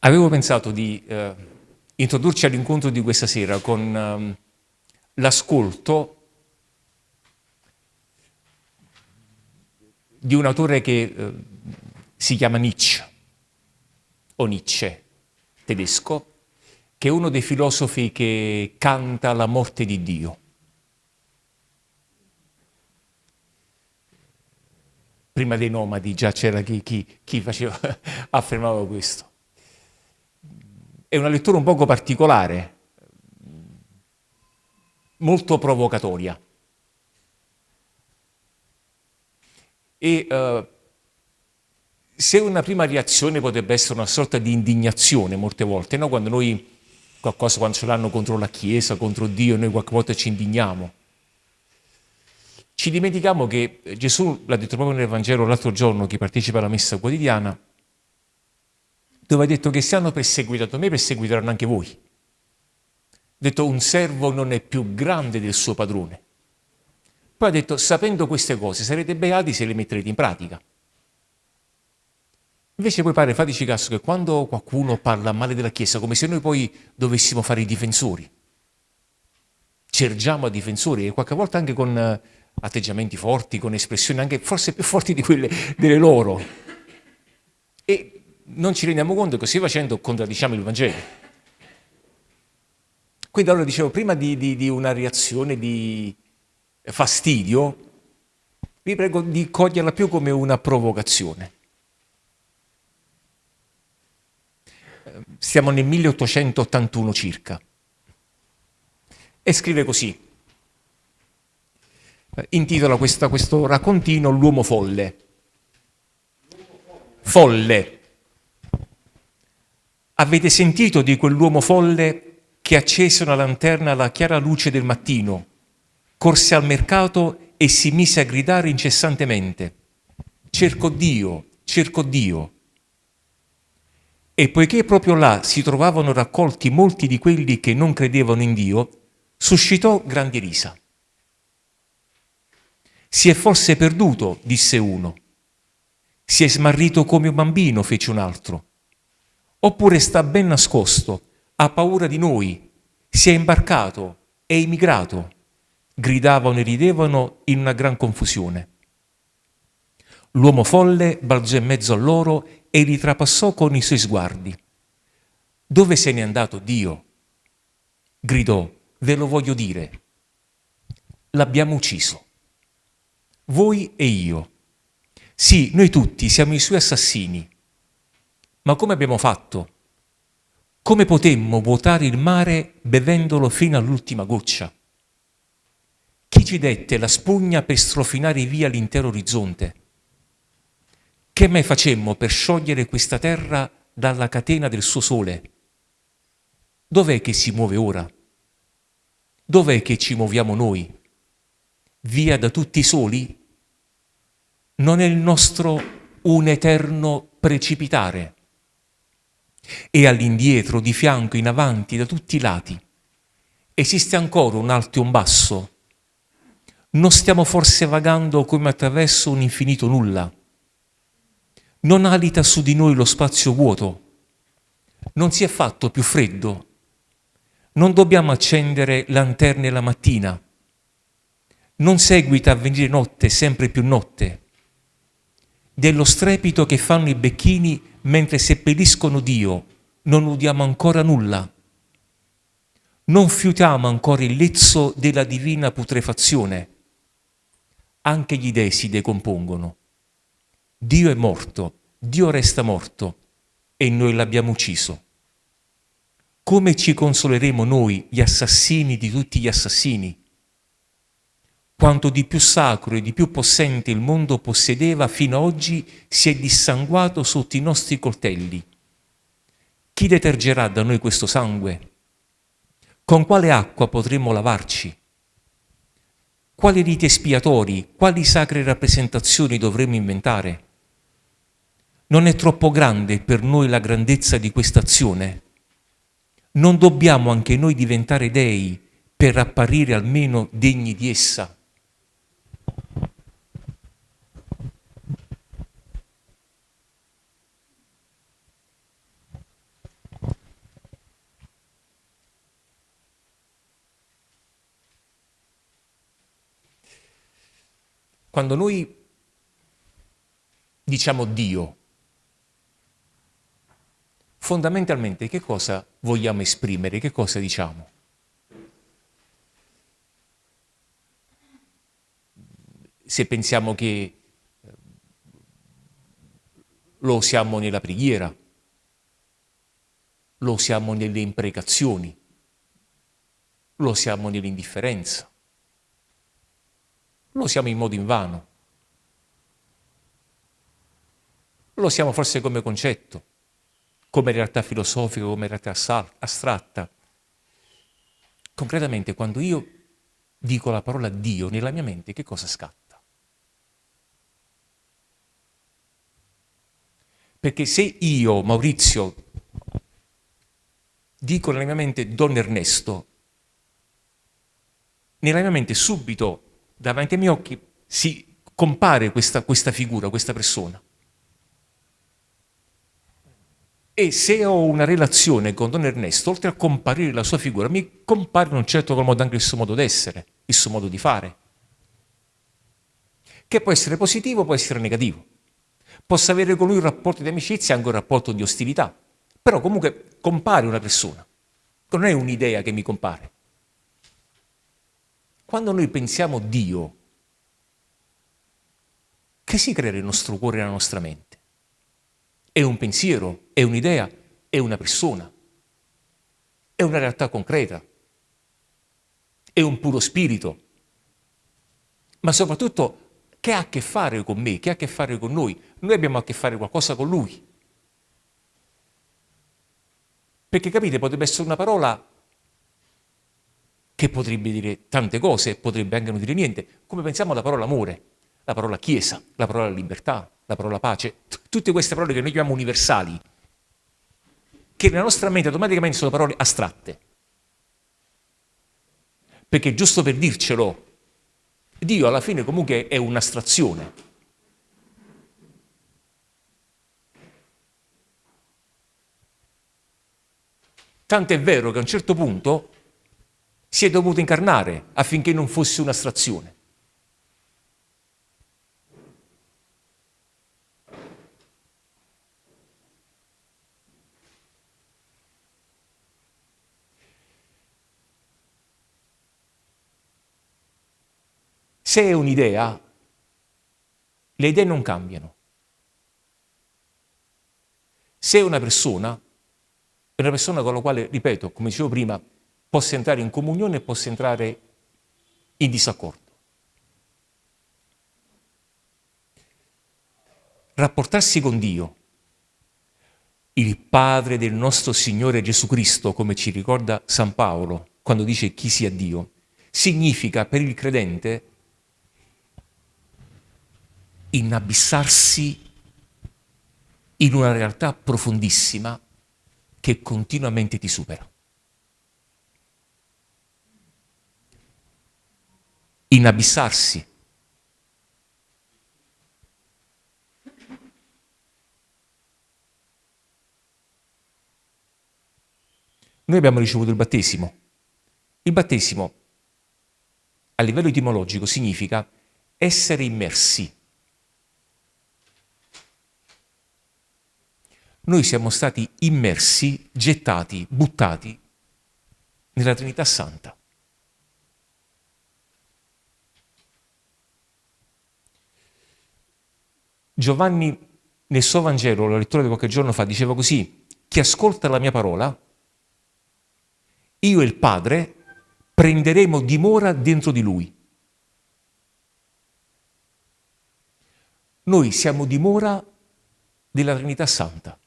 Avevo pensato di eh, introdurci all'incontro di questa sera con um, l'ascolto di un autore che eh, si chiama Nietzsche, o Nietzsche, tedesco, che è uno dei filosofi che canta la morte di Dio. Prima dei nomadi già c'era chi, chi, chi faceva, affermava questo. È una lettura un poco particolare, molto provocatoria. E uh, se una prima reazione potrebbe essere una sorta di indignazione molte volte, no? quando noi qualcosa quando ce l'hanno contro la Chiesa, contro Dio, noi qualche volta ci indigniamo. Ci dimentichiamo che Gesù l'ha detto proprio nel Vangelo l'altro giorno, chi partecipa alla messa quotidiana, dove ha detto che se hanno perseguitato me, perseguiteranno anche voi. Ha detto un servo non è più grande del suo padrone. Poi ha detto, sapendo queste cose, sarete beati se le metterete in pratica. Invece poi pare, fateci caso, che quando qualcuno parla male della Chiesa, come se noi poi dovessimo fare i difensori, cergiamo a difensori e qualche volta anche con eh, atteggiamenti forti, con espressioni anche forse più forti di quelle delle loro. Non ci rendiamo conto che così facendo contraddiciamo il Vangelo. Quindi allora dicevo, prima di, di, di una reazione di fastidio, vi prego di coglierla più come una provocazione. Siamo nel 1881 circa. E scrive così. Intitola questa, questo raccontino L'uomo folle. Folle. Avete sentito di quell'uomo folle che accese una lanterna alla chiara luce del mattino, corse al mercato e si mise a gridare incessantemente, cerco Dio, cerco Dio. E poiché proprio là si trovavano raccolti molti di quelli che non credevano in Dio, suscitò grandi risa. Si è forse perduto, disse uno. Si è smarrito come un bambino, fece un altro oppure sta ben nascosto, ha paura di noi, si è imbarcato, è emigrato. Gridavano e ridevano in una gran confusione. L'uomo folle balzò in mezzo a loro e li trapassò con i suoi sguardi. Dove se n'è andato Dio? Gridò, ve lo voglio dire. L'abbiamo ucciso. Voi e io. Sì, noi tutti siamo i suoi assassini ma come abbiamo fatto? Come potemmo vuotare il mare bevendolo fino all'ultima goccia? Chi ci dette la spugna per strofinare via l'intero orizzonte? Che mai facemmo per sciogliere questa terra dalla catena del suo sole? Dov'è che si muove ora? Dov'è che ci muoviamo noi? Via da tutti soli? Non è il nostro un eterno precipitare? E all'indietro, di fianco, in avanti, da tutti i lati. Esiste ancora un alto e un basso? Non stiamo forse vagando come attraverso un infinito nulla? Non alita su di noi lo spazio vuoto? Non si è fatto più freddo? Non dobbiamo accendere lanterne la mattina? Non seguita a venire notte sempre più notte? Dello strepito che fanno i becchini mentre seppelliscono Dio, non udiamo ancora nulla. Non fiutiamo ancora il lezzo della divina putrefazione. Anche gli dei si decompongono. Dio è morto, Dio resta morto e noi l'abbiamo ucciso. Come ci consoleremo noi, gli assassini di tutti gli assassini? Quanto di più sacro e di più possente il mondo possedeva fino ad oggi si è dissanguato sotto i nostri coltelli. Chi detergerà da noi questo sangue? Con quale acqua potremo lavarci? Quali riti espiatori, quali sacre rappresentazioni dovremo inventare? Non è troppo grande per noi la grandezza di questa azione? Non dobbiamo anche noi diventare dei per apparire almeno degni di essa? Quando noi diciamo Dio, fondamentalmente che cosa vogliamo esprimere, che cosa diciamo? Se pensiamo che eh, lo usiamo nella preghiera, lo usiamo nelle imprecazioni, lo usiamo nell'indifferenza, lo usiamo in modo invano, lo usiamo forse come concetto, come realtà filosofica, come realtà astratta. Concretamente, quando io dico la parola Dio nella mia mente, che cosa scatta? Perché se io, Maurizio, dico nella mia mente Don Ernesto, nella mia mente subito, davanti ai miei occhi, si compare questa, questa figura, questa persona. E se ho una relazione con Don Ernesto, oltre a comparire la sua figura, mi compare in un certo modo anche il suo modo d'essere, il suo modo di fare. Che può essere positivo, può essere negativo. Posso avere con lui un rapporto di amicizia, anche un rapporto di ostilità. Però comunque compare una persona. Non è un'idea che mi compare. Quando noi pensiamo Dio, che si crea nel nostro cuore e nella nostra mente? È un pensiero, è un'idea, è una persona, è una realtà concreta, è un puro spirito, ma soprattutto che ha a che fare con me, che ha a che fare con noi. Noi abbiamo a che fare qualcosa con lui. Perché capite, potrebbe essere una parola che potrebbe dire tante cose, potrebbe anche non dire niente, come pensiamo alla parola amore, la parola chiesa, la parola libertà, la parola pace, tutte queste parole che noi chiamiamo universali, che nella nostra mente automaticamente sono parole astratte. Perché giusto per dircelo, Dio alla fine comunque è un'astrazione. Tanto è vero che a un certo punto si è dovuto incarnare affinché non fosse un'astrazione. Se è un'idea, le idee non cambiano. Se è una persona, è una persona con la quale, ripeto, come dicevo prima, possa entrare in comunione possa entrare in disaccordo. Rapportarsi con Dio, il Padre del nostro Signore Gesù Cristo, come ci ricorda San Paolo quando dice chi sia Dio, significa per il credente inabissarsi in una realtà profondissima che continuamente ti supera. Inabissarsi. Noi abbiamo ricevuto il battesimo. Il battesimo, a livello etimologico, significa essere immersi. Noi siamo stati immersi, gettati, buttati nella Trinità Santa. Giovanni nel suo Vangelo, la lettura di qualche giorno fa, diceva così, chi ascolta la mia parola, io e il Padre prenderemo dimora dentro di lui. Noi siamo dimora della Trinità Santa.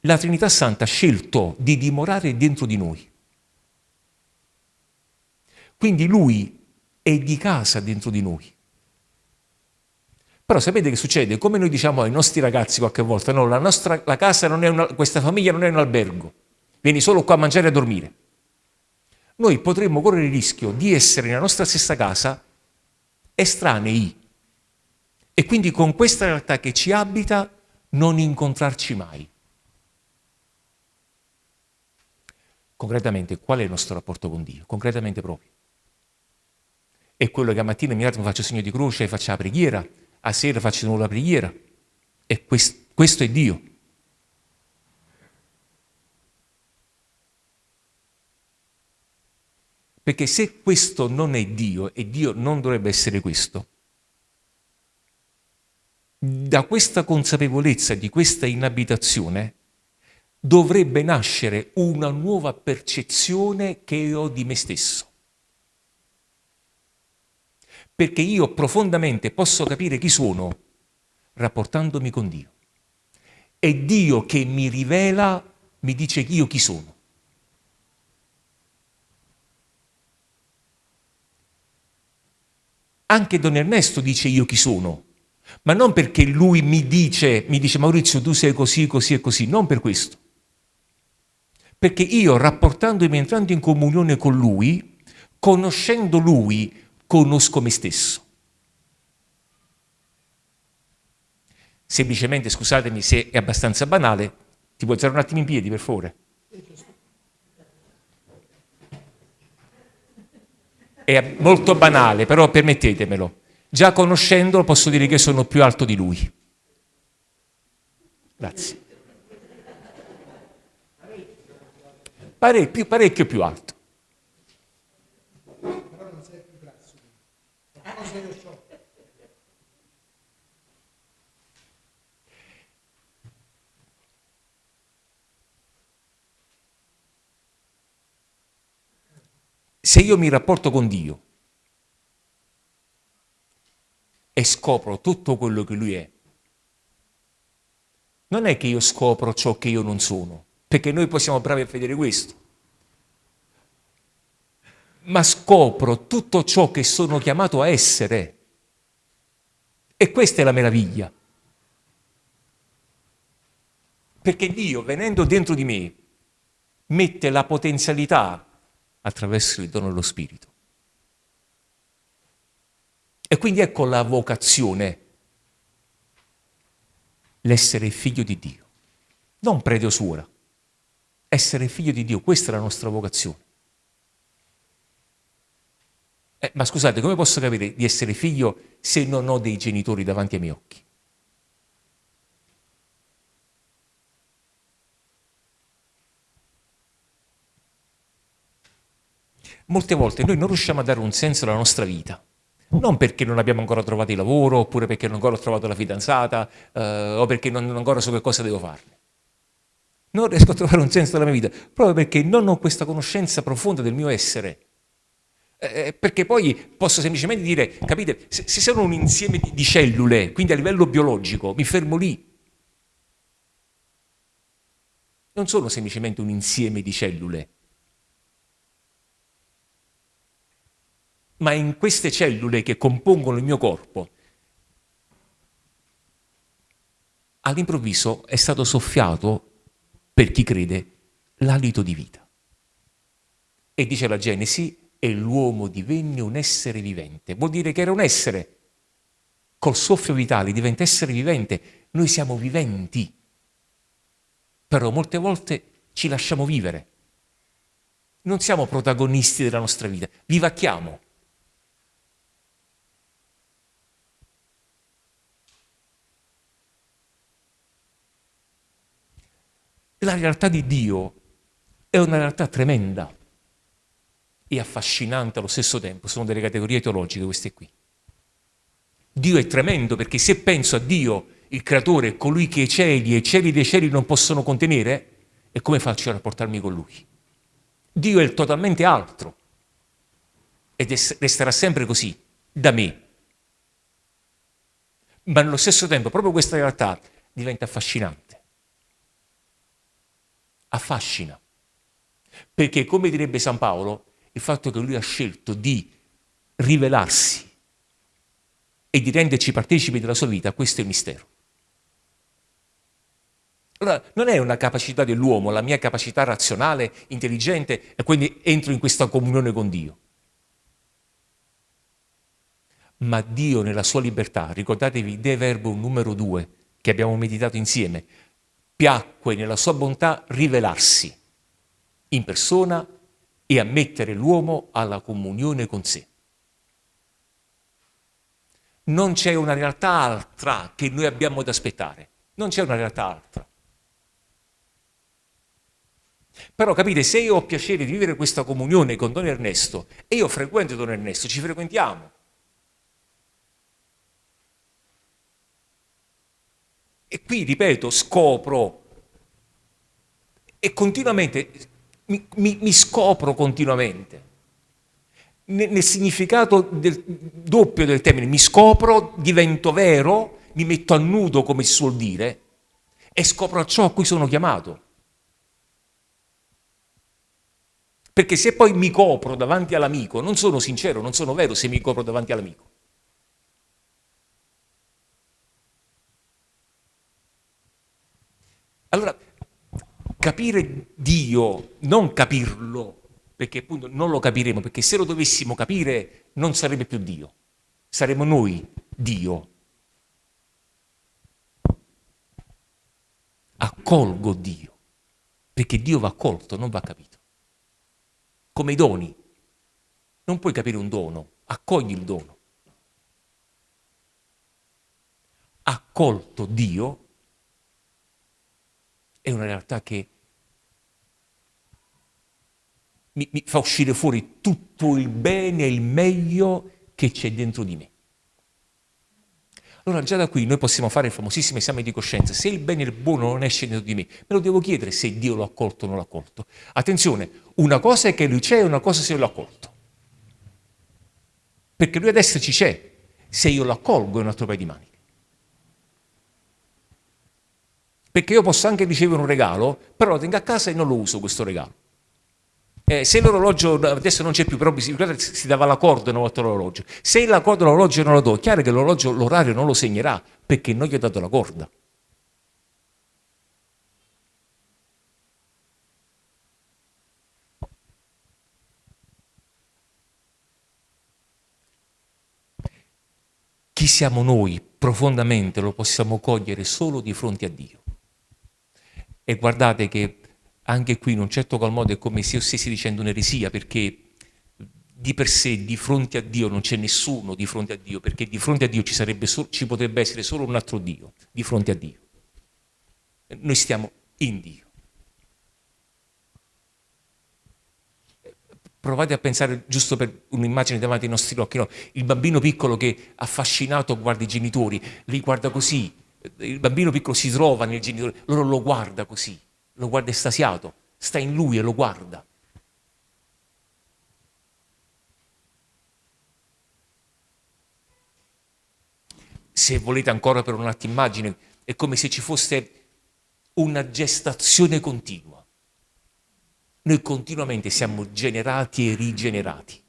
La Trinità Santa ha scelto di dimorare dentro di noi. Quindi lui è di casa dentro di noi. Però sapete che succede? Come noi diciamo ai nostri ragazzi qualche volta, no, la, nostra, la casa non è una, questa famiglia non è un albergo, vieni solo qua a mangiare e a dormire. Noi potremmo correre il rischio di essere nella nostra stessa casa estranei e quindi con questa realtà che ci abita non incontrarci mai. Concretamente, qual è il nostro rapporto con Dio? Concretamente proprio. È quello che a mattina mi faccio segno di croce faccio la preghiera, a sera nuovo la preghiera. E questo, questo è Dio. Perché se questo non è Dio e Dio non dovrebbe essere questo, da questa consapevolezza di questa inabitazione dovrebbe nascere una nuova percezione che ho di me stesso. Perché io profondamente posso capire chi sono rapportandomi con Dio. È Dio che mi rivela, mi dice io chi sono. Anche Don Ernesto dice io chi sono, ma non perché lui mi dice, mi dice Maurizio tu sei così, così e così, non per questo. Perché io rapportandomi, entrando in comunione con lui, conoscendo lui, conosco me stesso. Semplicemente, scusatemi se è abbastanza banale, ti puoi alzare un attimo in piedi per favore? È molto banale, però permettetemelo. Già conoscendolo posso dire che sono più alto di lui. Grazie. Parecchio, più alto. Però non sei più grasso. Cosa io so. Se io mi rapporto con Dio e scopro tutto quello che Lui è, non è che io scopro ciò che io non sono, perché noi possiamo bravi a vedere questo, ma scopro tutto ciò che sono chiamato a essere. E questa è la meraviglia. Perché Dio, venendo dentro di me, mette la potenzialità attraverso il dono dello Spirito. E quindi ecco la vocazione, l'essere figlio di Dio, non prete o suora, essere figlio di Dio, questa è la nostra vocazione. Eh, ma scusate, come posso capire di essere figlio se non ho dei genitori davanti ai miei occhi? Molte volte noi non riusciamo a dare un senso alla nostra vita, non perché non abbiamo ancora trovato il lavoro, oppure perché non ancora ho trovato la fidanzata, eh, o perché non, ancora so che cosa devo farne. Non riesco a trovare un senso alla mia vita, proprio perché non ho questa conoscenza profonda del mio essere. Eh, eh perché poi posso semplicemente dire, capite, se, se sono un insieme di, di cellule, quindi a livello biologico, mi fermo lì. Non sono semplicemente un insieme di cellule, ma in queste cellule che compongono il mio corpo, all'improvviso è stato soffiato, per chi crede, l'alito di vita. E dice la Genesi, e l'uomo divenne un essere vivente. Vuol dire che era un essere. Col soffio vitale diventa essere vivente. Noi siamo viventi. Però molte volte ci lasciamo vivere. Non siamo protagonisti della nostra vita, vivacchiamo. La realtà di Dio è una realtà tremenda e affascinante allo stesso tempo, sono delle categorie teologiche queste qui. Dio è tremendo perché se penso a Dio, il creatore, colui che i cieli e i cieli dei cieli non possono contenere, e come faccio a rapportarmi con lui? Dio è totalmente altro ed resterà sempre così, da me. Ma nello stesso tempo proprio questa realtà diventa affascinante affascina. Perché, come direbbe San Paolo, il fatto che lui ha scelto di rivelarsi e di renderci partecipi della sua vita, questo è il mistero. Allora, non è una capacità dell'uomo, la mia capacità razionale, intelligente, e quindi entro in questa comunione con Dio. Ma Dio nella sua libertà, ricordatevi De Verbo numero due, che abbiamo meditato insieme, piacque nella sua bontà rivelarsi in persona e ammettere l'uomo alla comunione con sé. non c'è una realtà altra che noi abbiamo da aspettare. Non c'è una realtà altra. Però capite, se io ho piacere di vivere questa comunione con Don Ernesto e io frequento Don Ernesto, ci frequentiamo. E qui, ripeto, scopro e continuamente, mi, mi, mi scopro continuamente. Nel, nel significato del, doppio del termine, mi scopro, divento vero, mi metto a nudo, come si suol dire, e scopro ciò a cui sono chiamato. Perché se poi mi copro davanti all'amico, non sono sincero, non sono vero se mi copro davanti all'amico. Allora, capire Dio, non capirlo, perché appunto non lo capiremo, perché se lo dovessimo capire non sarebbe più Dio, saremmo noi Dio. Accolgo Dio, perché Dio va accolto, non va capito come i doni. Non puoi capire un dono, accogli il dono. Accolto Dio è una realtà che mi, mi fa uscire fuori tutto il bene e il meglio che c'è dentro di me. Allora già da qui noi possiamo fare il famosissimo esame di coscienza. Se il bene e il buono non esce dentro di me, me lo devo chiedere se Dio l'ha accolto o non l'ha accolto. Attenzione, una cosa è che lui c'è e una cosa è se l'ho accolto. Perché lui adesso ci c'è. Se io lo accolgo è un altro paio di maniche. Perché io posso anche ricevere un regalo, però lo tengo a casa e non lo uso questo regalo. Eh, se l'orologio adesso non c'è più, però si, si dava la corda una volta l'orologio. Se la corda l'orologio non la do, è chiaro che l'orologio l'orario non lo segnerà perché non gli ho dato la corda. Chi siamo noi profondamente lo possiamo cogliere solo di fronte a Dio. E guardate che anche qui in un certo qual modo è come se io stessi dicendo un'eresia, perché di per sé di fronte a Dio non c'è nessuno di fronte a Dio, perché di fronte a Dio ci, so, ci potrebbe essere solo un altro Dio, di fronte a Dio. Noi stiamo in Dio. Provate a pensare, giusto per un'immagine davanti ai nostri occhi, no? il bambino piccolo che affascinato guarda i genitori, li guarda così, il bambino piccolo si trova nel genitore, loro lo guarda così lo guarda estasiato, sta in lui e lo guarda. Se volete ancora per un attimo immagine, è come se ci fosse una gestazione continua. Noi continuamente siamo generati e rigenerati.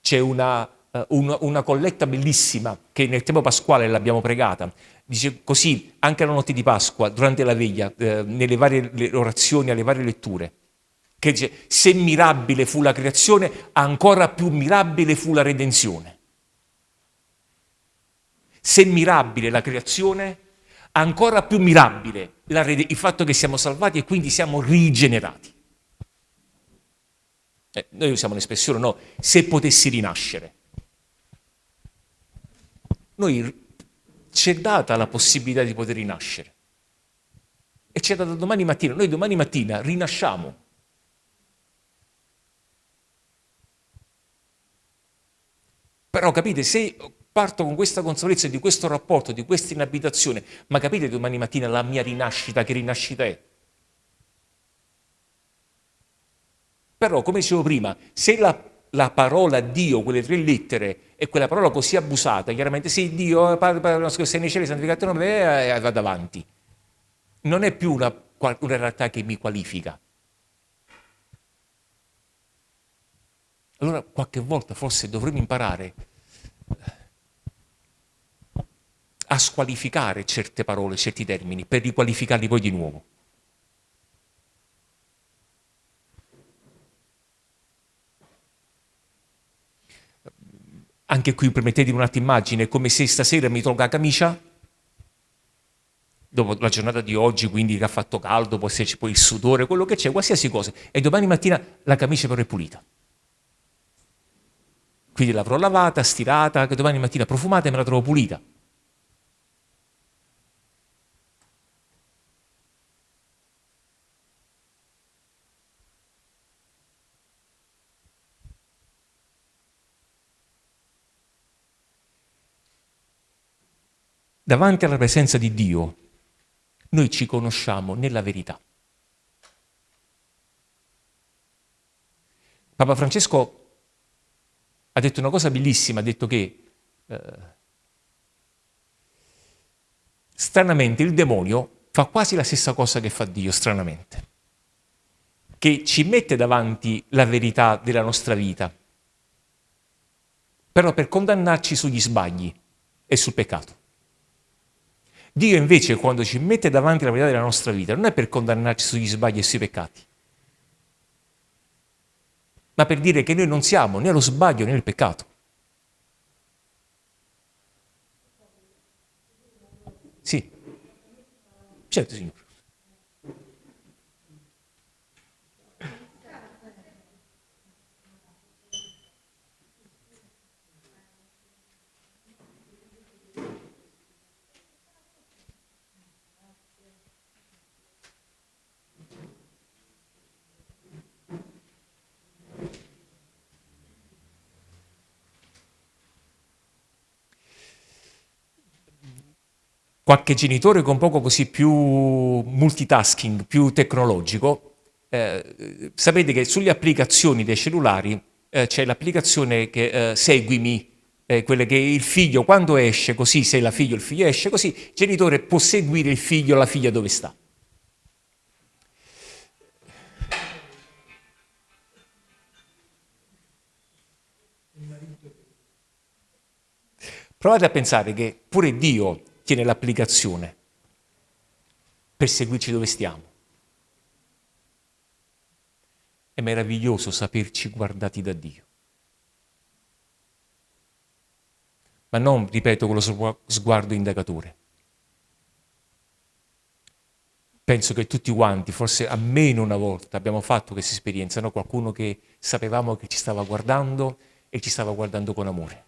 C'è una, una, una colletta bellissima che nel tempo pasquale l'abbiamo pregata, Dice così, anche la notte di Pasqua, durante la veglia, eh, nelle varie orazioni, alle varie letture, che dice, se mirabile fu la creazione, ancora più mirabile fu la redenzione. Se mirabile la creazione, ancora più mirabile il fatto che siamo salvati e quindi siamo rigenerati. Eh, noi usiamo l'espressione, no, se potessi rinascere. Noi ci è data la possibilità di poter rinascere. E ci è data domani mattina. Noi domani mattina rinasciamo. Però capite, se parto con questa consapevolezza di questo rapporto, di questa inabitazione, ma capite domani mattina la mia rinascita, che rinascita è? Però, come dicevo prima, se la la parola Dio, quelle tre lettere, e quella parola così abusata, chiaramente sì, Dio, sei nei cieli, santificato nome, e vado avanti. Non è più una, una realtà che mi qualifica. Allora qualche volta forse dovremmo imparare a squalificare certe parole, certi termini, per riqualificarli poi di nuovo. Anche qui permettetemi un'altra immagine, come se stasera mi tolga la camicia, dopo la giornata di oggi, quindi che ha fatto caldo, può esserci poi il sudore, quello che c'è, qualsiasi cosa, e domani mattina la camicia però è pulita. Quindi l'avrò lavata, stirata, che domani mattina profumata e me la trovo pulita. Davanti alla presenza di Dio, noi ci conosciamo nella verità. Papa Francesco ha detto una cosa bellissima, ha detto che eh, stranamente il demonio fa quasi la stessa cosa che fa Dio, stranamente, che ci mette davanti la verità della nostra vita, però per condannarci sugli sbagli e sul peccato. Dio invece quando ci mette davanti la verità della nostra vita non è per condannarci sugli sbagli e sui peccati, ma per dire che noi non siamo né allo sbaglio né nel peccato. Sì, certo signore. Qualche genitore con poco così più multitasking, più tecnologico, eh, sapete che sulle applicazioni dei cellulari eh, c'è l'applicazione che eh, seguimi, eh, quelle che il figlio quando esce così, se la figlia o il figlio esce così, il genitore può seguire il figlio o la figlia dove sta. Provate a pensare che pure Dio tiene l'applicazione per seguirci dove stiamo. È meraviglioso saperci guardati da Dio. Ma non, ripeto, con lo sguardo indagatore. Penso che tutti quanti, forse almeno una volta, abbiamo fatto questa esperienza, no? qualcuno che sapevamo che ci stava guardando e ci stava guardando con amore.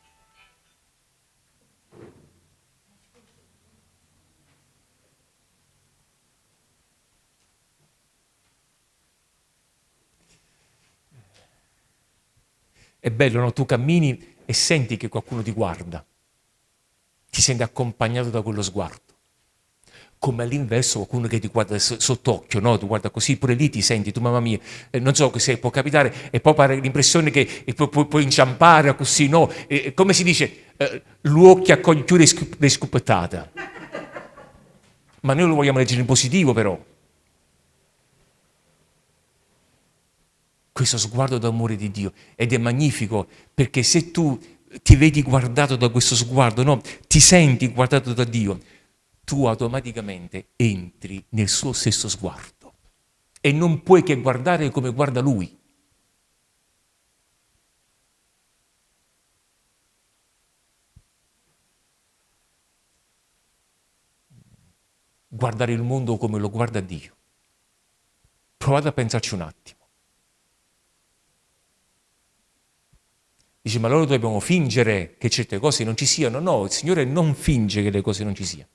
È bello, no? Tu cammini e senti che qualcuno ti guarda. Ti senti accompagnato da quello sguardo. Come all'inverso qualcuno che ti guarda sott'occhio, no? Tu guarda così, pure lì ti senti, tu mamma mia, eh, non so se può capitare, e poi pare l'impressione che puoi, puoi, puoi inciampare così, no? E, come si dice, eh, l'occhio accoglie più le scoppettate. Ma noi lo vogliamo leggere in positivo però. Questo sguardo d'amore di Dio ed è magnifico perché se tu ti vedi guardato da questo sguardo, no, ti senti guardato da Dio, tu automaticamente entri nel suo stesso sguardo e non puoi che guardare come guarda Lui. Guardare il mondo come lo guarda Dio. Provate a pensarci un attimo. Dice, ma allora dobbiamo fingere che certe cose non ci siano? No, il Signore non finge che le cose non ci siano.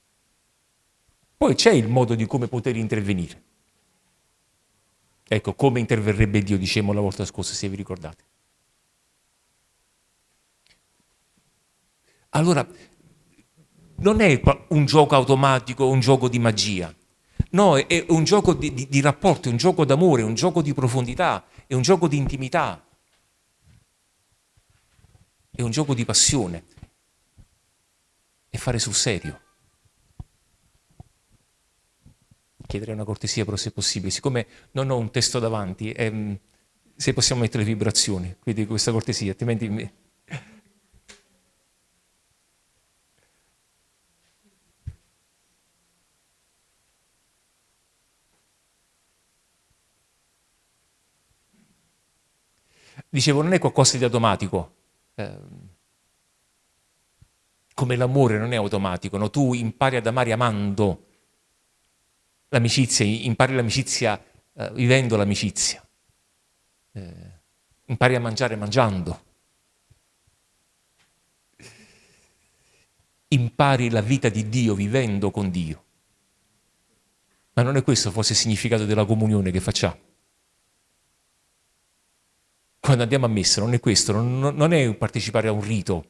Poi c'è il modo di come poter intervenire. Ecco, come interverrebbe Dio, dicevamo la volta scorsa, se vi ricordate. Allora, non è un gioco automatico, un gioco di magia. No, è un gioco di, di, di rapporto, è un gioco d'amore, è un gioco di profondità, è un gioco di intimità è un gioco di passione. E fare sul serio. Chiederei una cortesia però se possibile, siccome non ho un testo davanti, ehm, se possiamo mettere vibrazioni, quindi questa cortesia, altrimenti... Dicevo, non è qualcosa di automatico, Ehm, come l'amore non è automatico, no? tu impari ad amare amando l'amicizia, impari l'amicizia eh, vivendo l'amicizia, eh, impari a mangiare mangiando, impari la vita di Dio vivendo con Dio. Ma non è questo forse il significato della comunione che facciamo? Quando andiamo a messa non è questo, non, non è partecipare a un rito,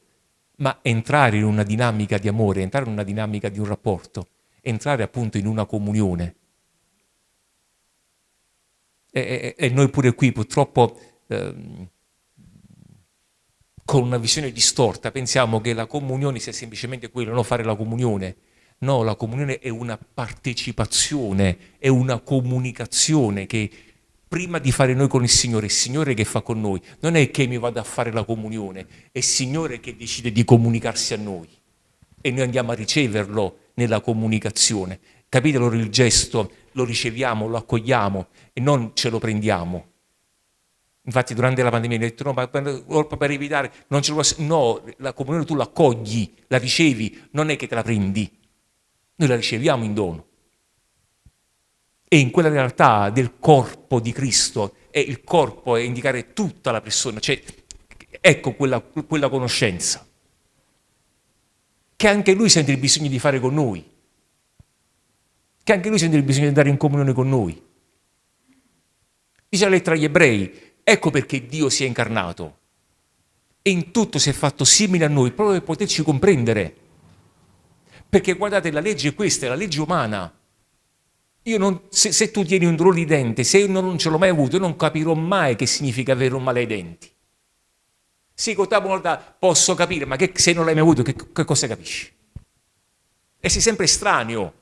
ma entrare in una dinamica di amore, entrare in una dinamica di un rapporto, entrare appunto in una comunione. E, e, e noi pure qui purtroppo ehm, con una visione distorta pensiamo che la comunione sia semplicemente quello, non fare la comunione. No, la comunione è una partecipazione, è una comunicazione che prima di fare noi con il Signore, il Signore che fa con noi, non è che mi vada a fare la comunione, è il Signore che decide di comunicarsi a noi e noi andiamo a riceverlo nella comunicazione. Capite allora il gesto? Lo riceviamo, lo accogliamo e non ce lo prendiamo. Infatti durante la pandemia mi ha detto no, ma per evitare, non ce lo posso... No, la comunione tu la accogli, la ricevi, non è che te la prendi. Noi la riceviamo in dono e in quella realtà del corpo di Cristo, e il corpo è indicare tutta la persona, cioè ecco quella, quella conoscenza che anche lui sente il bisogno di fare con noi, che anche lui sente il bisogno di andare in comunione con noi. Dice la lettera agli ebrei, ecco perché Dio si è incarnato e in tutto si è fatto simile a noi, proprio per poterci comprendere. Perché guardate, la legge è questa, è la legge umana, non, se, se, tu tieni un dolore di dente, se io non ce l'ho mai avuto, io non capirò mai che significa avere un male ai denti. Sì, con volta posso capire, ma che, se non l'hai mai avuto, che, che cosa capisci? E sei sempre estraneo.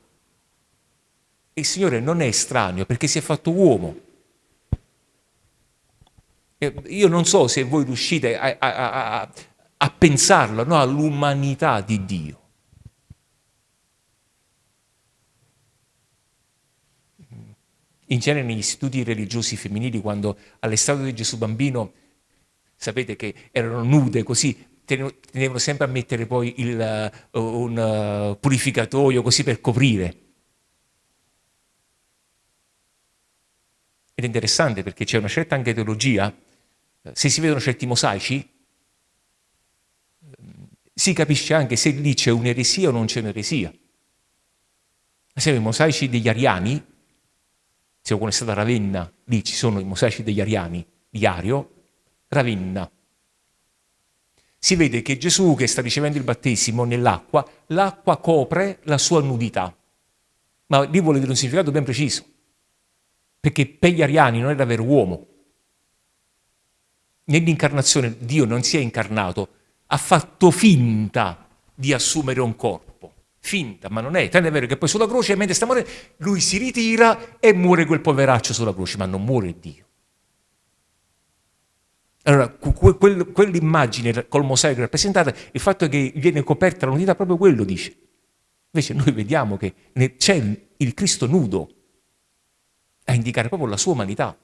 Il Signore non è estraneo perché si è fatto uomo. Io non so se voi riuscite a, a, a, a pensarlo, no, all'umanità di Dio. In genere negli istituti religiosi femminili, quando all'estate di Gesù bambino, sapete che erano nude così, tenevano sempre a mettere poi il, uh, un uh, purificatoio così per coprire. Ed è interessante perché c'è una certa anche teologia, se si vedono certi mosaici, si capisce anche se lì c'è un'eresia o non c'è un'eresia. Ad esempio i mosaici degli ariani, quando è stata Ravenna, lì ci sono i mosaici degli Ariani, di Ario, Ravenna. Si vede che Gesù che sta ricevendo il battesimo nell'acqua, l'acqua copre la sua nudità. Ma lì vuole dire un significato ben preciso, perché per gli ariani non era vero uomo. Nell'incarnazione Dio non si è incarnato, ha fatto finta di assumere un corpo finta, ma non è. Tanto è vero che poi sulla croce, mentre sta morendo, lui si ritira e muore quel poveraccio sulla croce, ma non muore Dio. Allora, quell'immagine col mosaico rappresentata, il fatto che viene coperta la nudità, proprio quello dice. Invece noi vediamo che c'è il Cristo nudo a indicare proprio la sua umanità.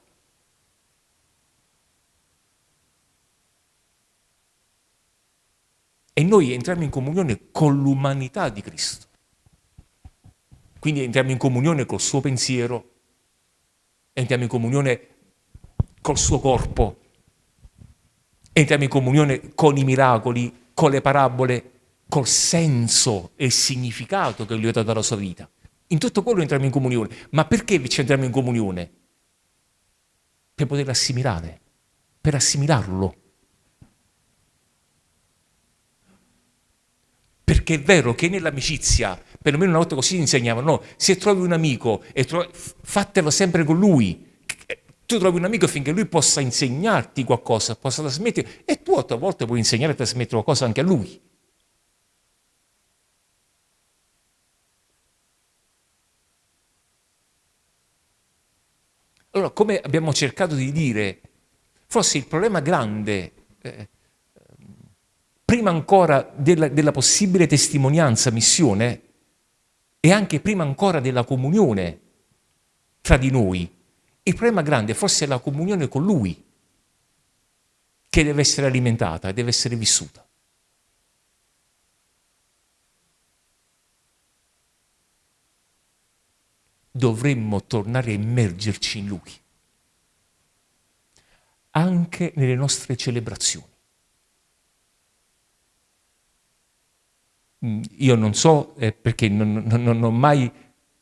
E noi entriamo in comunione con l'umanità di Cristo. Quindi entriamo in comunione col suo pensiero, entriamo in comunione col suo corpo, entriamo in comunione con i miracoli, con le parabole, col senso e il significato che lui ha dato alla sua vita. In tutto quello entriamo in comunione. Ma perché ci entriamo in comunione? Per poter assimilare, per assimilarlo. Perché è vero che nell'amicizia, perlomeno una volta così insegnavano, no, se trovi un amico, trovi, fatelo sempre con lui. Tu trovi un amico finché lui possa insegnarti qualcosa, possa trasmettere, e tu a tua volta puoi insegnare e trasmettere qualcosa anche a lui. Allora, come abbiamo cercato di dire, forse il problema grande eh, prima ancora della, della possibile testimonianza, missione, e anche prima ancora della comunione tra di noi. Il problema grande forse è la comunione con Lui, che deve essere alimentata deve essere vissuta. Dovremmo tornare a immergerci in Lui, anche nelle nostre celebrazioni. Io non so eh, perché non, non, non, ho mai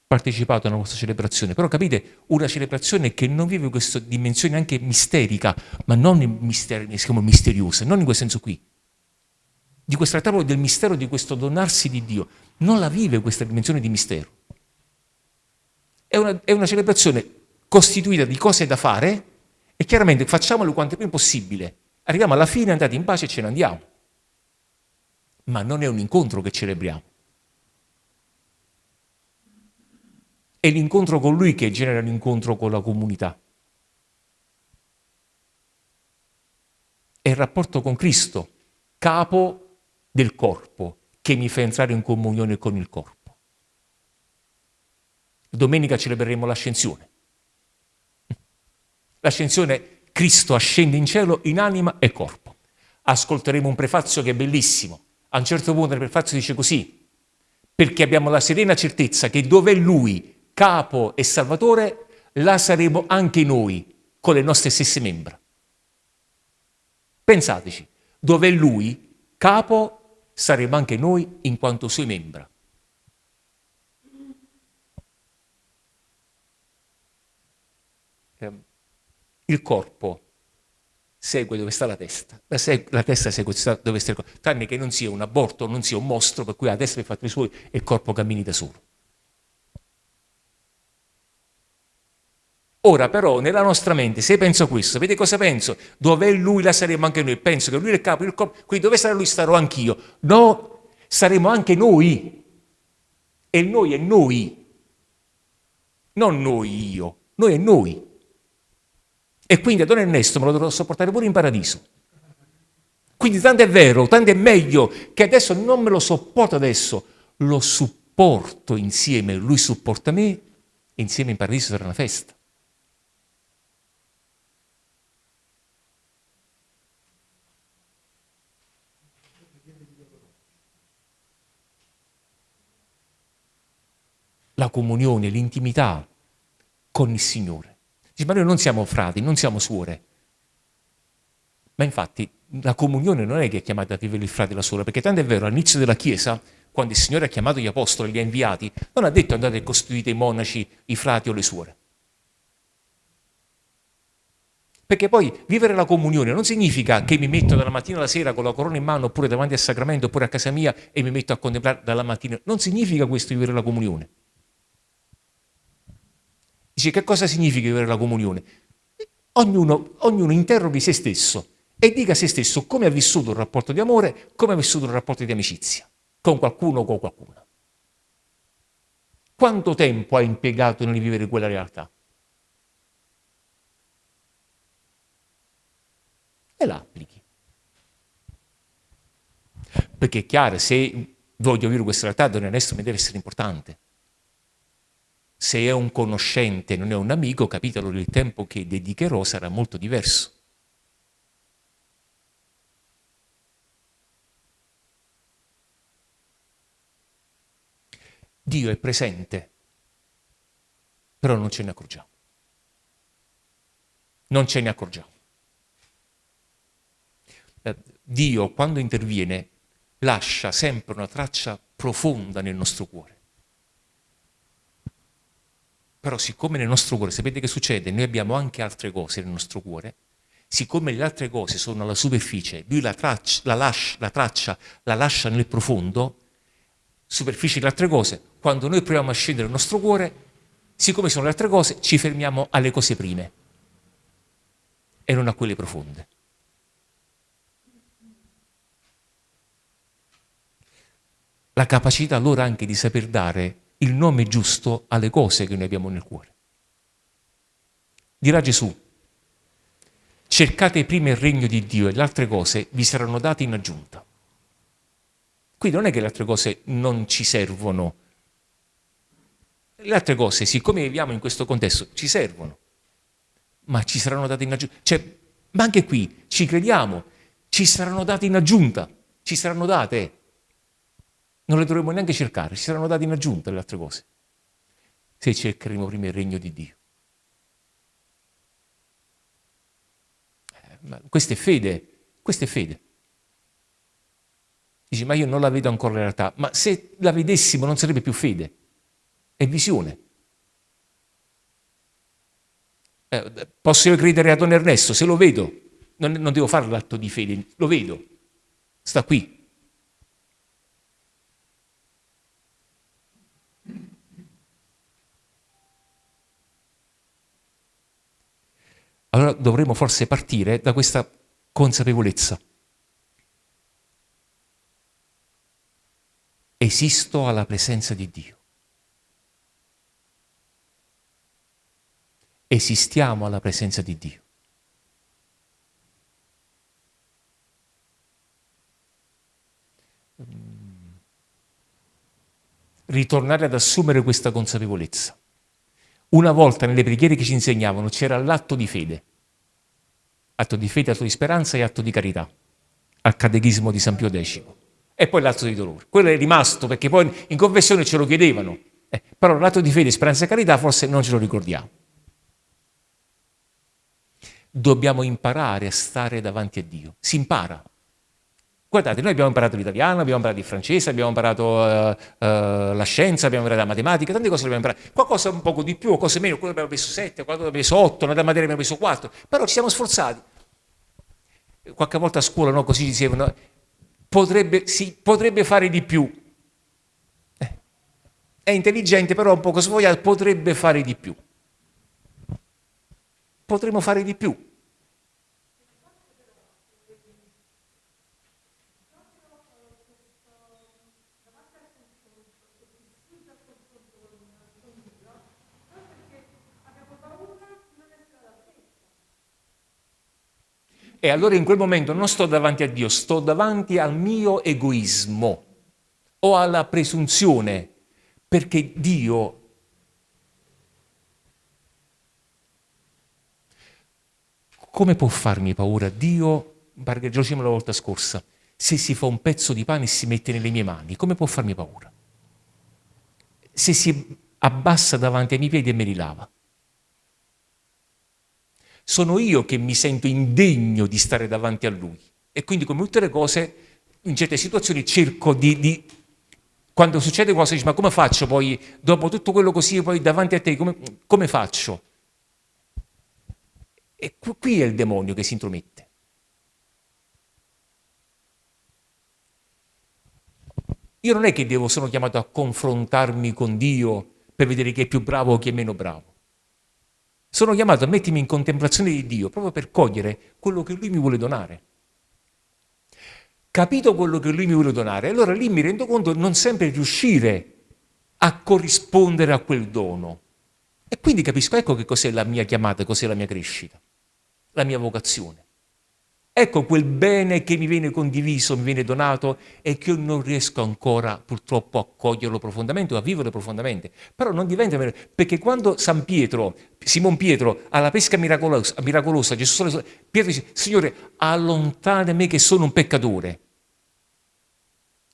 partecipato a una vostra celebrazione, però capite, una celebrazione che non vive questa dimensione anche misterica, ma non misteri, misteriosa, non in quel senso qui, di questo trattato del mistero, di questo donarsi di Dio, non la vive questa dimensione di mistero. È una, è una celebrazione costituita di cose da fare e chiaramente facciamolo quanto prima possibile. Arriviamo alla fine, andate in pace e ce ne andiamo. Ma non è un incontro che celebriamo. È l'incontro con Lui che genera l'incontro con la comunità. È il rapporto con Cristo, capo del corpo, che mi fa entrare in comunione con il corpo. Domenica celebreremo l'ascensione. L'ascensione, Cristo ascende in cielo in anima e corpo. Ascolteremo un prefazio che è bellissimo. A un certo punto il prefazio dice così, perché abbiamo la serena certezza che dove è Lui capo e salvatore, là saremo anche noi con le nostre stesse membra. Pensateci, dove è lui capo, saremo anche noi in quanto sue membra. Ehm, il corpo segue dove sta la testa, la, seg la testa segue dove sta il corpo, tranne che non sia un aborto, non sia un mostro per cui la testa è fatta i suoi e il corpo cammini da solo. Ora però nella nostra mente, se penso questo, vedi cosa penso? Dov'è lui, là saremo anche noi. Penso che lui è il capo, il corpo, quindi dove sarà lui starò anch'io. No, saremo anche noi. E noi è noi. Non noi io, noi è noi. E quindi a Don Ernesto me lo dovrò sopportare pure in paradiso. Quindi tanto è vero, tanto è meglio che adesso non me lo sopporto adesso, lo supporto insieme, lui supporta me e insieme in paradiso sarà una festa. la comunione, l'intimità con il Signore. Dice, ma noi non siamo frati, non siamo suore. Ma infatti la comunione non è che è chiamata a vivere il frate la suora, perché tanto è vero, all'inizio della Chiesa, quando il Signore ha chiamato gli apostoli, li ha inviati, non ha detto andate e costituite i monaci, i frati o le suore. Perché poi vivere la comunione non significa che mi metto dalla mattina alla sera con la corona in mano oppure davanti al sacramento oppure a casa mia e mi metto a contemplare dalla mattina. Non significa questo vivere la comunione. Dice che cosa significa vivere la comunione? Ognuno, ognuno interroghi se stesso e dica a se stesso come ha vissuto un rapporto di amore, come ha vissuto un rapporto di amicizia, con qualcuno o con qualcuna. Quanto tempo ha impiegato nel vivere quella realtà? E la applichi. Perché è chiaro, se voglio vivere questa realtà, Don Ernesto mi deve essere importante se è un conoscente, non è un amico, capite allora il tempo che dedicherò sarà molto diverso. Dio è presente, però non ce ne accorgiamo. Non ce ne accorgiamo. Eh, Dio, quando interviene, lascia sempre una traccia profonda nel nostro cuore. Però siccome nel nostro cuore, sapete che succede? Noi abbiamo anche altre cose nel nostro cuore, siccome le altre cose sono alla superficie, lui la, traccia la, lascia, la, traccia la lascia nel profondo, superficie delle altre cose, quando noi proviamo a scendere nel nostro cuore, siccome sono le altre cose, ci fermiamo alle cose prime e non a quelle profonde. La capacità allora anche di saper dare il nome giusto alle cose che noi abbiamo nel cuore. Dirà Gesù, cercate prima il regno di Dio e le altre cose vi saranno date in aggiunta. Qui non è che le altre cose non ci servono. Le altre cose, siccome viviamo in questo contesto, ci servono, ma ci saranno date in aggiunta. Cioè, ma anche qui, ci crediamo, ci saranno date in aggiunta, ci saranno date non le dovremmo neanche cercare, ci saranno date in aggiunta le altre cose, se cercheremo prima il regno di Dio. Eh, ma questa è fede, questa è fede. Dici, ma io non la vedo ancora la realtà. Ma se la vedessimo non sarebbe più fede, è visione. Eh, posso io credere a Don Ernesto? Se lo vedo, non, non devo fare l'atto di fede, lo vedo, sta qui. Allora dovremmo forse partire da questa consapevolezza. Esisto alla presenza di Dio. Esistiamo alla presenza di Dio. Ritornare ad assumere questa consapevolezza. Una volta nelle preghiere che ci insegnavano c'era l'atto di fede. Atto di fede, atto di speranza e atto di carità. Al catechismo di San Pio X. E poi l'atto di dolore. Quello è rimasto perché poi in confessione ce lo chiedevano. Eh, però l'atto di fede, speranza e carità forse non ce lo ricordiamo. Dobbiamo imparare a stare davanti a Dio. Si impara. Guardate, noi abbiamo imparato l'italiano, abbiamo imparato il francese, abbiamo imparato uh, uh, la scienza, abbiamo imparato la matematica, tante cose abbiamo imparato. Qualcosa un poco di più, cose meno, quello abbiamo preso 7, quello abbiamo preso 8, nella materia abbiamo preso 4, però ci siamo sforzati. Qualche volta a scuola no, così dicevano, potrebbe, sì, potrebbe fare di più. Eh, è intelligente, però un po' svogliato, potrebbe fare di più. Potremmo fare di più. E allora in quel momento non sto davanti a Dio, sto davanti al mio egoismo o alla presunzione, perché Dio come può farmi paura Dio, perché già dicevamo la volta scorsa, se si fa un pezzo di pane e si mette nelle mie mani, come può farmi paura? Se si abbassa davanti ai miei piedi e me li lava. Sono io che mi sento indegno di stare davanti a lui. E quindi, come tutte le cose, in certe situazioni cerco di, di quando succede qualcosa, dici, ma come faccio poi, dopo tutto quello così, poi davanti a te, come, come faccio? E qui è il demonio che si intromette. Io non è che devo, sono chiamato a confrontarmi con Dio per vedere chi è più bravo o chi è meno bravo. Sono chiamato a mettermi in contemplazione di Dio proprio per cogliere quello che Lui mi vuole donare. Capito quello che Lui mi vuole donare, allora lì mi rendo conto di non sempre riuscire a corrispondere a quel dono. E quindi capisco, ecco che cos'è la mia chiamata, cos'è la mia crescita, la mia vocazione. Ecco quel bene che mi viene condiviso, mi viene donato e che io non riesco ancora purtroppo a coglierlo profondamente o a vivere profondamente. Però non diventa perché quando San Pietro, Simon Pietro, alla pesca miracolosa, miracolosa Gesù Pietro dice, Signore, allontana me che sono un peccatore.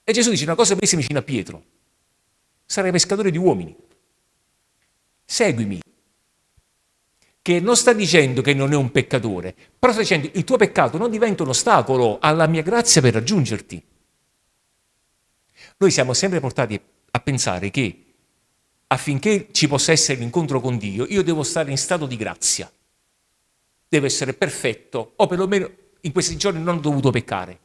E Gesù dice una cosa bellissima vicino a Pietro, sarai pescatore di uomini, seguimi che non sta dicendo che non è un peccatore, però sta dicendo il tuo peccato non diventa un ostacolo alla mia grazia per raggiungerti. Noi siamo sempre portati a pensare che affinché ci possa essere l'incontro con Dio, io devo stare in stato di grazia. Devo essere perfetto, o perlomeno in questi giorni non ho dovuto peccare.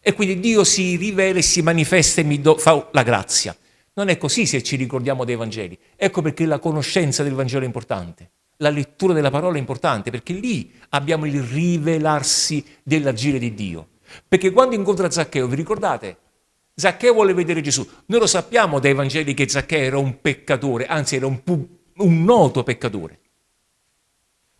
E quindi Dio si rivela e si manifesta e mi fa la grazia. Non è così se ci ricordiamo dei Vangeli. Ecco perché la conoscenza del Vangelo è importante la lettura della parola è importante perché lì abbiamo il rivelarsi dell'agire di Dio. Perché quando incontra Zaccheo, vi ricordate? Zaccheo vuole vedere Gesù. Noi lo sappiamo dai Vangeli che Zaccheo era un peccatore, anzi era un, un noto peccatore.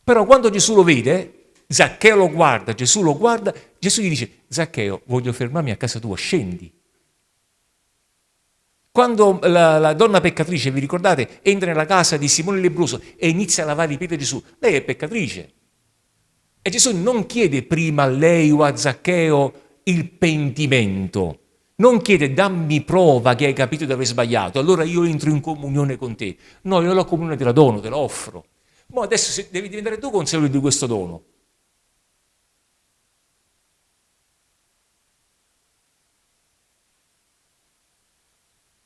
Però quando Gesù lo vede, Zaccheo lo guarda, Gesù lo guarda, Gesù gli dice, Zaccheo, voglio fermarmi a casa tua, scendi. Quando la, la, donna peccatrice, vi ricordate, entra nella casa di Simone Lebroso e inizia a lavare i piedi di Gesù, lei è peccatrice. E Gesù non chiede prima a lei o a Zaccheo il pentimento, non chiede dammi prova che hai capito di aver sbagliato, allora io entro in comunione con te. No, io la comunione te la dono, te la offro. Ma adesso devi diventare tu consapevole di questo dono.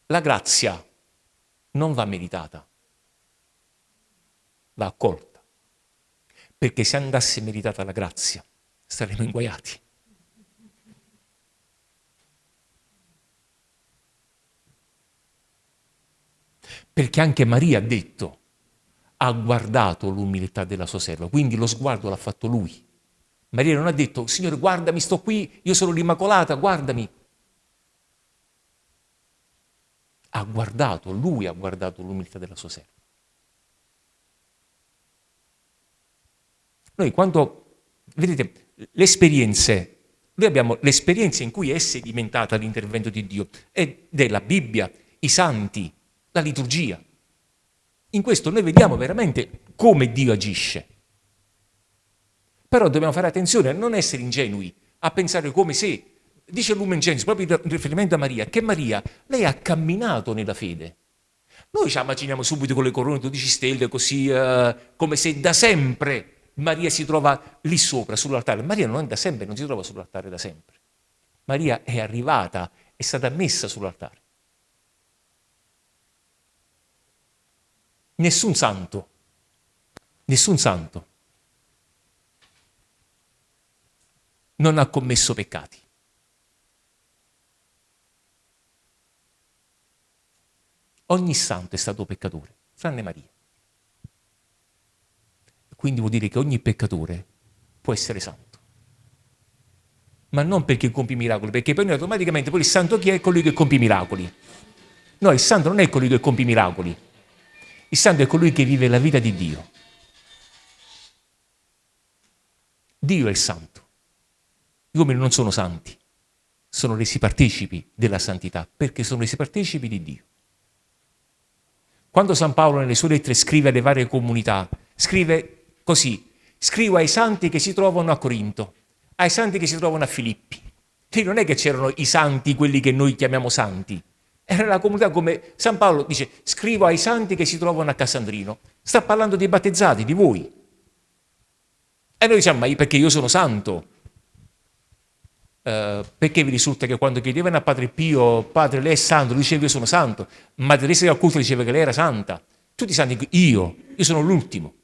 La grazia non va meritata, va accolta. Perché se andasse meritata la grazia, saremmo inguaiati. Perché anche Maria ha detto, ha guardato l'umiltà della sua serva, quindi lo sguardo l'ha fatto lui. Maria non ha detto, Signore, guardami, sto qui, io sono l'Immacolata, guardami. Ha guardato, lui ha guardato l'umiltà della sua serva. Noi quando, vedete, le esperienze, noi abbiamo l'esperienza in cui è sedimentata l'intervento di Dio, ed è la Bibbia, i santi, la liturgia. In questo noi vediamo veramente come Dio agisce. Però dobbiamo fare attenzione a non essere ingenui, a pensare come se, dice Lumen Gentium, proprio in riferimento a Maria, che Maria, lei ha camminato nella fede. Noi ci immaginiamo subito con le corone 12 stelle, così uh, come se da sempre Maria si trova lì sopra, sull'altare. Maria non è da sempre, non si trova sull'altare da sempre. Maria è arrivata, è stata messa sull'altare. Nessun santo, nessun santo non ha commesso peccati. Ogni santo è stato peccatore, tranne Maria. Quindi vuol dire che ogni peccatore può essere santo. Ma non perché compie miracoli, perché poi noi automaticamente poi il santo chi è? Colui che compie miracoli. No, il santo non è colui che compie miracoli. Il santo è colui che vive la vita di Dio. Dio è il santo. Gli uomini non sono santi, sono resi partecipi della santità, perché sono resi partecipi di Dio. Quando San Paolo nelle sue lettere scrive alle varie comunità, scrive così, scrivo ai santi che si trovano a Corinto, ai santi che si trovano a Filippi. Quindi non è che c'erano i santi, quelli che noi chiamiamo santi, era la comunità come San Paolo dice, scrivo ai santi che si trovano a Casandrino. Sta parlando dei battezzati, di voi. E noi diciamo, ma perché io sono santo? Uh, perché vi risulta che quando chiedevano a Padre Pio, Padre lei è santo, lui diceva io sono santo, ma Teresa del culto diceva che lei era santa. Tutti santi, io, io sono l'ultimo.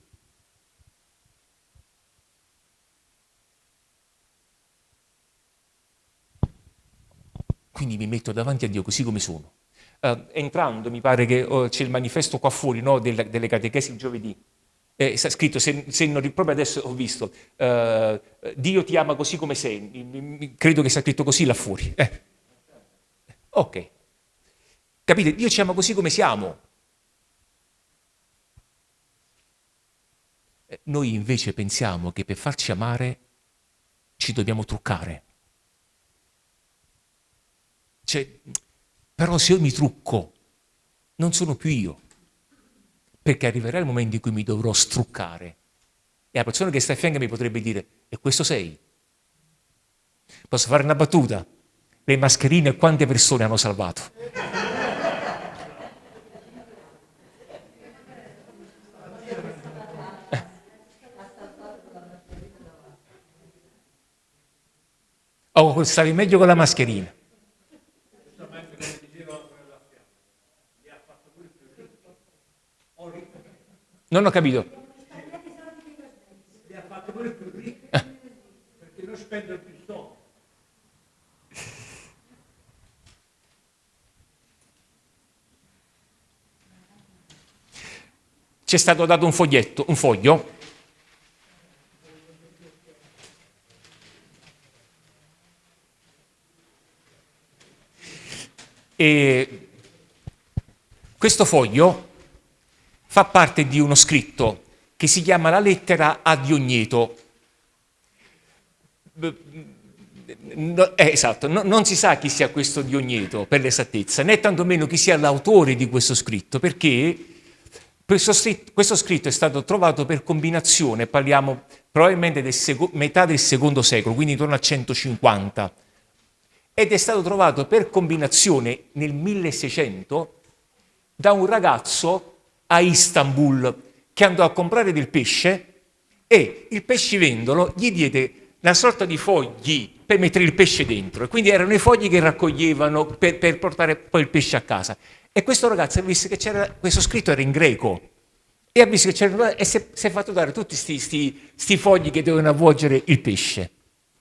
Quindi mi metto davanti a Dio così come sono. Uh, entrando, mi pare che oh, c'è il manifesto qua fuori no, delle, delle catechesi giovedì eh, sta scritto, se, se non, proprio adesso ho visto, uh, Dio ti ama così come sei, credo che sia scritto così là fuori. Eh. Ok. Capite? Dio ci ama così come siamo. Eh, noi invece pensiamo che per farci amare ci dobbiamo truccare. Cioè, però se io mi trucco, non sono più io perché arriverà il momento in cui mi dovrò struccare e la persona che sta a fianco mi potrebbe dire, e questo sei? Posso fare una battuta? Le mascherine quante persone hanno salvato? Eh. Oh, stavi meglio con la mascherina. Non ho capito. Li ha fatti pure più ricchi, perché non spendono più soldi. Ci è stato dato un foglietto, un foglio, e questo foglio fa parte di uno scritto che si chiama La lettera a Diogneto. No, eh, esatto, no, non si sa chi sia questo Diogneto per l'esattezza, né tantomeno chi sia l'autore di questo scritto, perché questo scritto, questo scritto, è stato trovato per combinazione, parliamo probabilmente del metà del secondo secolo, quindi intorno al 150, ed è stato trovato per combinazione nel 1600 da un ragazzo a Istanbul che andò a comprare del pesce e il pescivendolo gli diede una sorta di fogli per mettere il pesce dentro. E quindi erano i fogli che raccoglievano per, per portare poi il pesce a casa. E questo ragazzo ha visto che c'era, questo scritto era in greco, e ha visto che c'era, e si è, si è fatto dare tutti questi fogli che dovevano avvolgere il pesce.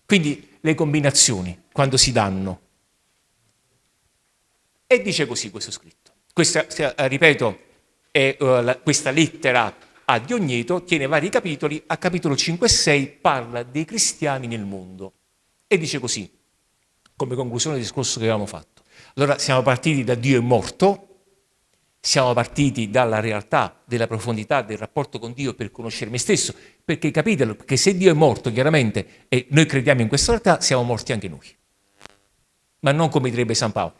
Quindi le combinazioni, quando si danno. E dice così questo scritto. Questa, ripeto, è, uh, questa lettera a Diogneto tiene vari capitoli, a capitolo 5 e 6 parla dei cristiani nel mondo e dice così, come conclusione del discorso che avevamo fatto. Allora siamo partiti da Dio è morto, siamo partiti dalla realtà, della profondità del rapporto con Dio per conoscere me stesso, perché capite che se Dio è morto, chiaramente, e noi crediamo in questa realtà, siamo morti anche noi. Ma non come direbbe San Paolo.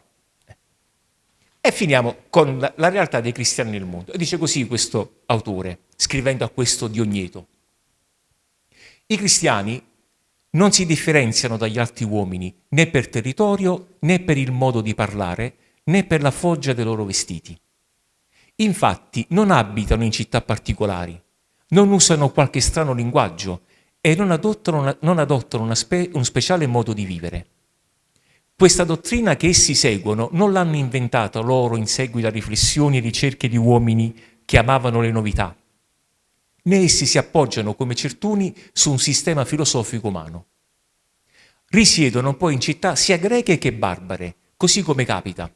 E finiamo con la, realtà dei cristiani nel mondo. Dice così questo autore, scrivendo a questo Diogneto. I cristiani non si differenziano dagli altri uomini né per territorio, né per il modo di parlare, né per la foggia dei loro vestiti. Infatti non abitano in città particolari, non usano qualche strano linguaggio e non adottano, una, non adottano spe, un speciale modo di vivere. Questa dottrina che essi seguono non l'hanno inventata loro in seguito a riflessioni e ricerche di uomini che amavano le novità, né essi si appoggiano come certuni su un sistema filosofico umano. Risiedono poi in città sia greche che barbare, così come capita,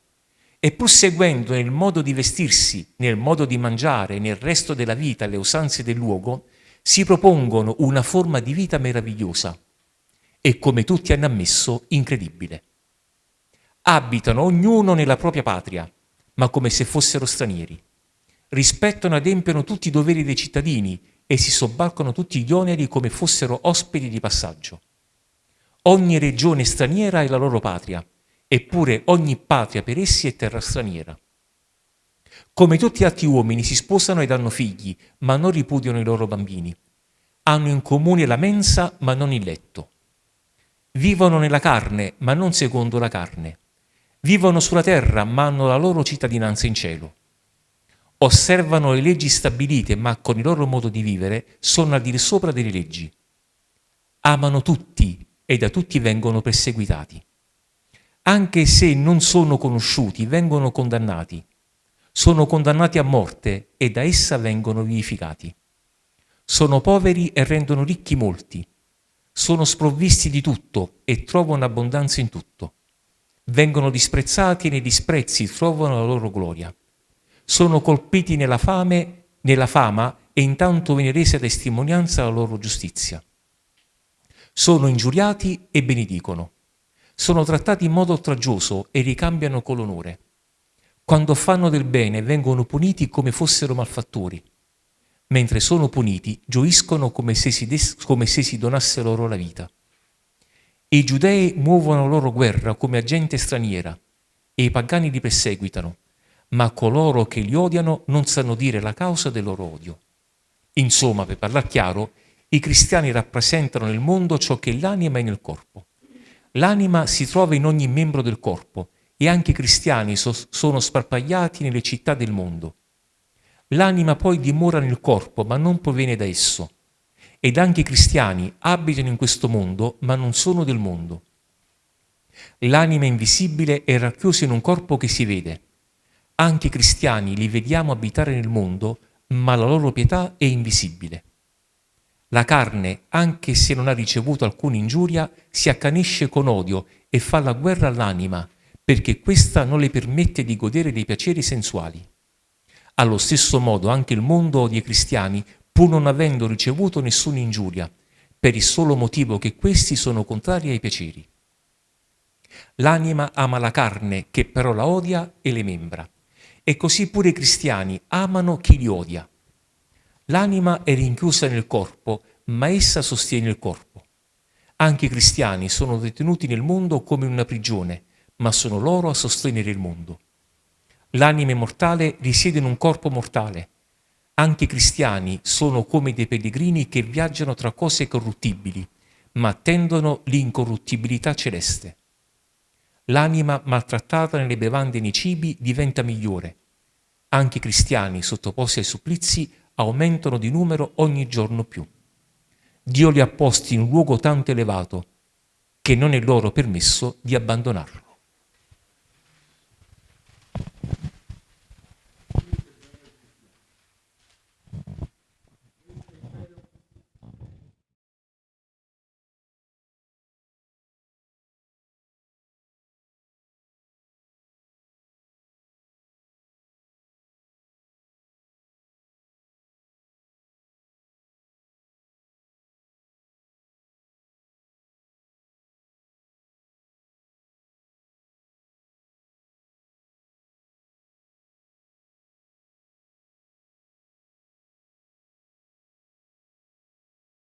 e pur seguendo nel modo di vestirsi, nel modo di mangiare, nel resto della vita le usanze del luogo, si propongono una forma di vita meravigliosa e, come tutti hanno ammesso, incredibile abitano ognuno nella propria patria, ma come se fossero stranieri. Rispettano e adempiono tutti i doveri dei cittadini e si sobbarcano tutti gli oneri come fossero ospiti di passaggio. Ogni regione straniera è la loro patria, eppure ogni patria per essi è terra straniera. Come tutti gli altri uomini si sposano ed hanno figli, ma non ripudiano i loro bambini. Hanno in comune la mensa, ma non il letto. Vivono nella carne, ma non secondo la carne Vivono sulla terra, ma hanno la loro cittadinanza in cielo. Osservano le leggi stabilite, ma con il loro modo di vivere sono al di sopra delle leggi. Amano tutti e da tutti vengono perseguitati. Anche se non sono conosciuti, vengono condannati. Sono condannati a morte e da essa vengono vivificati. Sono poveri e rendono ricchi molti. Sono sprovvisti di tutto e trovano abbondanza in tutto vengono disprezzati nei disprezzi trovano la loro gloria. Sono colpiti nella fame, nella fama e intanto viene resa testimonianza della loro giustizia. Sono ingiuriati e benedicono. Sono trattati in modo oltraggioso e ricambiano con l'onore. Quando fanno del bene vengono puniti come fossero malfattori. Mentre sono puniti gioiscono come se si, come se si donasse loro la vita. I giudei muovono loro guerra come agente straniera e i pagani li perseguitano, ma coloro che li odiano non sanno dire la causa del loro odio. Insomma, per parlare chiaro, i cristiani rappresentano nel mondo ciò che l'anima è nel corpo. L'anima si trova in ogni membro del corpo e anche i cristiani so- sono sparpagliati nelle città del mondo. L'anima poi dimora nel corpo, ma non proviene da esso ed anche i cristiani abitano in questo mondo ma non sono del mondo. L'anima invisibile è racchiusa in un corpo che si vede. Anche i cristiani li vediamo abitare nel mondo, ma la loro pietà è invisibile. La carne, anche se non ha ricevuto alcuna ingiuria, si accanisce con odio e fa la guerra all'anima, perché questa non le permette di godere dei piaceri sensuali. Allo stesso modo anche il mondo odia i cristiani pur non avendo ricevuto nessuna ingiuria, per il solo motivo che questi sono contrari ai piaceri. L'anima ama la carne, che però la odia, e le membra. E così pure i cristiani amano chi li odia. L'anima è rinchiusa nel corpo, ma essa sostiene il corpo. Anche i cristiani sono detenuti nel mondo come in una prigione, ma sono loro a sostenere il mondo. L'anima mortale risiede in un corpo mortale, anche i cristiani sono come dei pellegrini che viaggiano tra cose corruttibili, ma attendono l'incorruttibilità celeste. L'anima maltrattata nelle bevande e nei cibi diventa migliore. Anche i cristiani sottoposti ai supplizi aumentano di numero ogni giorno più. Dio li ha posti in un luogo tanto elevato che non è loro permesso di abbandonarlo.